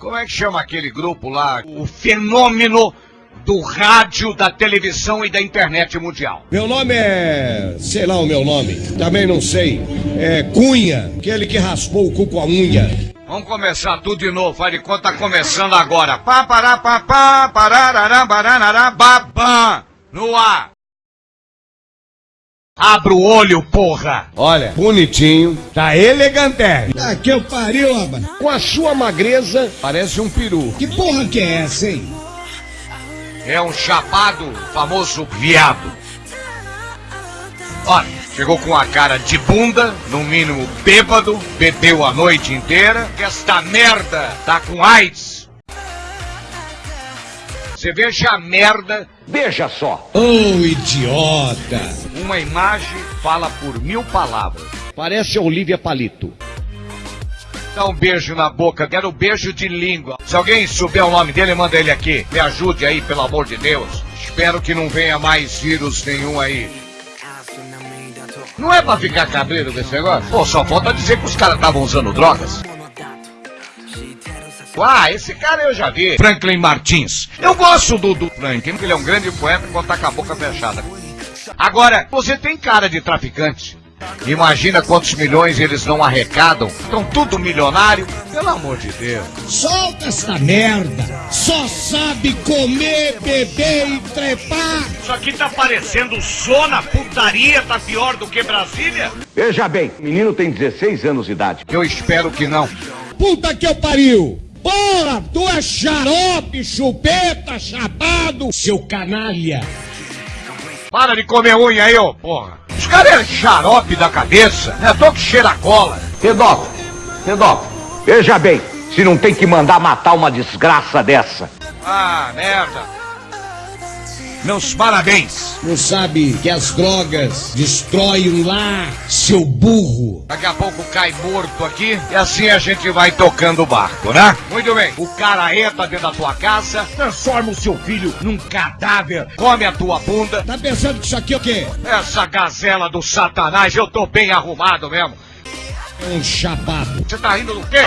Como é que chama aquele grupo lá? O fenômeno do rádio, da televisão e da internet mundial. Meu nome é. sei lá o meu nome, também não sei. É Cunha, aquele que raspou o cu com a unha. Vamos começar tudo de novo, faz de conta tá começando agora. Pá, pará, pá, pá, pararará, baranará, babá, no ar. Abra o olho, porra! Olha, bonitinho, tá elegante. Ah, que eu pariu, rapaz. Com a sua magreza, parece um peru. Que porra que é essa, hein? É um chapado, famoso viado. Olha, chegou com a cara de bunda, no mínimo bêbado, bebeu a noite inteira, que esta merda tá com AIDS. Você veja a merda. Veja só. Ô, oh, idiota. Uma imagem fala por mil palavras. Parece Olivia Palito. Dá um beijo na boca, quero um beijo de língua. Se alguém souber o nome dele, manda ele aqui. Me ajude aí, pelo amor de Deus. Espero que não venha mais vírus nenhum aí. Não é pra ficar cabreiro desse negócio? Pô, só falta dizer que os caras estavam usando drogas. Ah, esse cara eu já vi. Franklin Martins. Eu gosto do, do Franklin, porque ele é um grande poeta quando tá com a boca fechada. Agora, você tem cara de traficante. Imagina quantos milhões eles não arrecadam. Estão tudo milionário. Pelo amor de Deus. Solta essa merda. Só sabe comer, beber e trepar. Isso aqui tá parecendo zona, putaria, tá pior do que Brasília? Veja bem, o menino tem 16 anos de idade. Eu espero que não. Puta que eu pariu. Porra, tu é xarope, chupeta, chapado, seu canalha. Para de comer unha aí, ô porra. Os caras é xarope da cabeça, né? Tô que cheira cola. Pedófilo, pedófilo, veja bem, se não tem que mandar matar uma desgraça dessa. Ah, merda. Meus parabéns. Não sabe que as drogas destroem um lar, seu burro. Daqui a pouco cai morto aqui e assim a gente vai tocando o barco, né? Muito bem. O cara entra dentro da tua casa, transforma o seu filho num cadáver, come a tua bunda. Tá pensando que isso aqui é o quê? Essa gazela do satanás, eu tô bem arrumado mesmo. Um chapado. Você tá rindo do quê?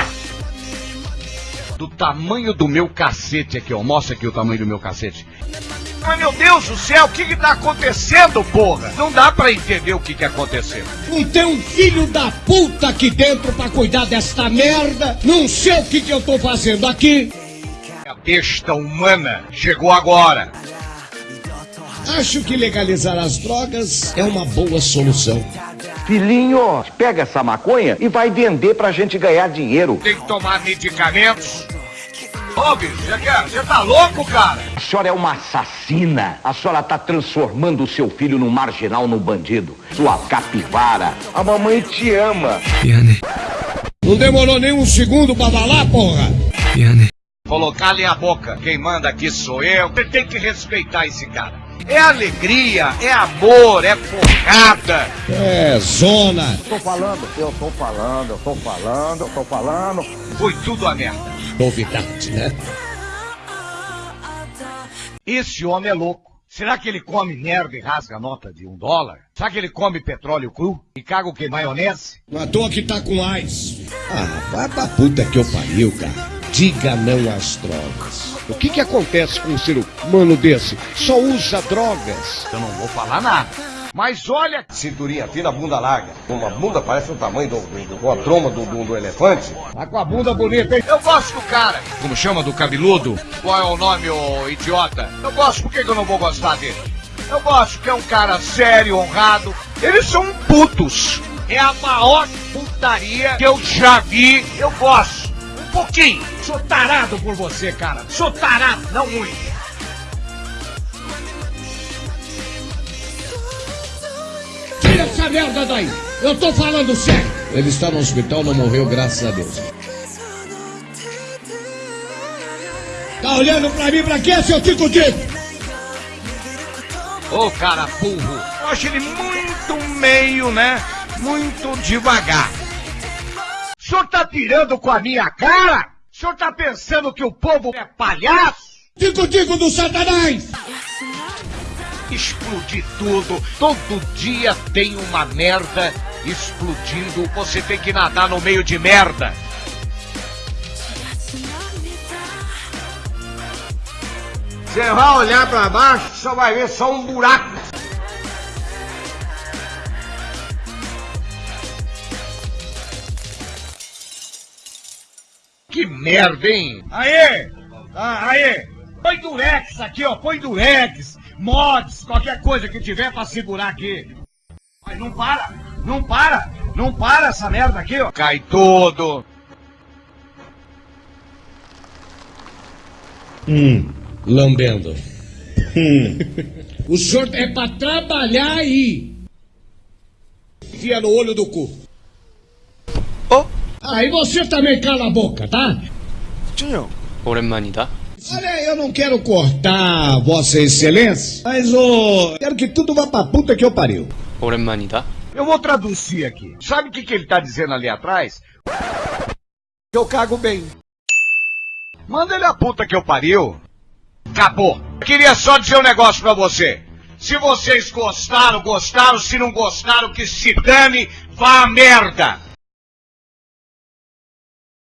Do tamanho do meu cacete aqui, ó. Mostra aqui o tamanho do meu cacete. Mas meu Deus do céu, o que que tá acontecendo, porra? Não dá pra entender o que que aconteceu. Não tem um filho da puta aqui dentro pra cuidar desta merda. Não sei o que que eu tô fazendo aqui. A besta humana chegou agora. Acho que legalizar as drogas é uma boa solução. Filhinho, pega essa maconha e vai vender pra gente ganhar dinheiro. Tem que tomar medicamentos Ô, bicho, você tá louco, cara? A senhora é uma assassina. A senhora tá transformando o seu filho num marginal, num bandido. Sua capivara. A mamãe te ama. Piane. Não demorou nem um segundo pra falar, porra? Piane. Colocar ali a boca. Quem manda aqui sou eu. Você tem que respeitar esse cara. É alegria, é amor, é porrada. É zona. Tô falando, eu tô falando, eu tô falando, eu tô falando. Foi tudo a merda. Novidade, né? Esse homem é louco. Será que ele come merda e rasga a nota de um dólar? Será que ele come petróleo cru e caga o que? Maionese? Não à toa que tá com AIDS. Ah, vai pra puta que eu pariu, cara. Diga não às drogas. O que que acontece com um ser humano desse? Só usa drogas. Eu não vou falar nada. Mas olha, cinturinha fina, bunda larga. Uma bunda parece o tamanho do, do, do a troma do, do, do, elefante. Tá com a bunda bonita, hein? Eu gosto do cara. Como chama do cabeludo? Qual é o nome, ô idiota? Eu gosto, por que, que eu não vou gostar dele? Eu gosto que é um cara sério, honrado. Eles são putos. É a maior putaria que eu já vi. Eu gosto pouquinho. Sou tarado por você, cara. Sou tarado, não muito. Tira essa merda daí. Eu tô falando sério. Ele está no hospital, não morreu, graças a Deus. Tá olhando pra mim pra quê, seu Tico Tico? Ô, cara burro. Eu acho ele muito meio, né? Muito devagar senhor tá tirando com a minha cara? O senhor tá pensando que o povo é palhaço? Tico-tico do satanás! Explodir tudo. Todo dia tem uma merda explodindo. Você tem que nadar no meio de merda. Você vai olhar pra baixo, só vai ver só um buraco. Que merda, hein? Aê! Ah, aê! Põe durex aqui, ó. Põe durex, mods, qualquer coisa que tiver pra segurar aqui. Mas não para! Não para! Não para essa merda aqui, ó. Cai todo. Hum, lambendo. Hum. O senhor é pra trabalhar aí. Enfia no olho do cu. Oh? Aí você também cala a boca, tá? 준영 오랜만이다 Olha, eu não quero cortar Vossa Excelência, mas ô. quero que tudo vá pra puta que eu pariu. 오랜만이다 Eu vou traduzir aqui. Sabe o que, que ele tá dizendo ali atrás? Eu cago bem. Manda ele a puta que eu pariu. Acabou. Eu queria só dizer um negócio pra você. Se vocês gostaram, gostaram. Se não gostaram, que se dane, vá a merda.